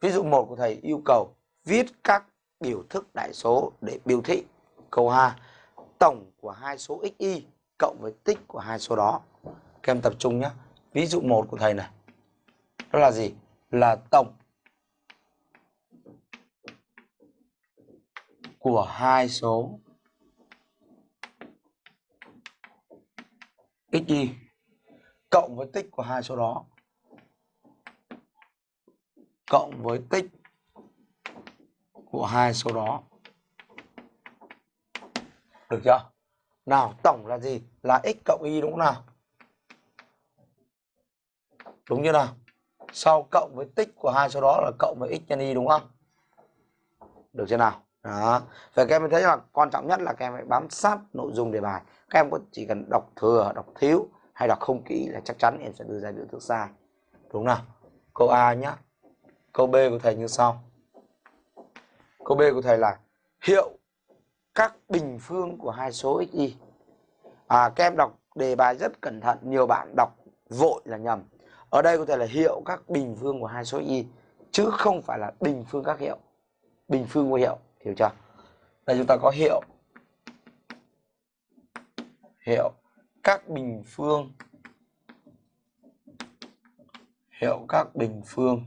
Ví dụ 1 của thầy yêu cầu viết các biểu thức đại số để biểu thị. Câu 2. Tổng của hai số xy cộng với tích của hai số đó. Các em tập trung nhé. Ví dụ 1 của thầy này. Đó là gì? Là tổng của hai số xy cộng với tích của hai số đó cộng với tích của hai số đó. Được chưa? Nào, tổng là gì? Là x cộng y đúng không nào? Đúng như nào? Sau cộng với tích của hai số đó là cộng với x nhân y đúng không? Được chưa nào? Đó. Vậy các em thấy là quan trọng nhất là các em phải bám sát nội dung đề bài. Các em có chỉ cần đọc thừa, đọc thiếu hay đọc không kỹ là chắc chắn em sẽ đưa ra biểu thức sai. Đúng nào? Câu a nhá câu b của thầy như sau. Câu b của thầy là, hiệu các bình phương của hai số xy à các em đọc đề bài rất cẩn thận, nhiều bạn đọc vội là nhầm. Ở đây có thể là, hiệu các bình phương của hai số y, chứ không phải là bình phương các hiệu. Bình phương của hiệu, hiểu chưa? Đây chúng ta có hiệu. Hiệu các bình phương. Hiệu các bình phương.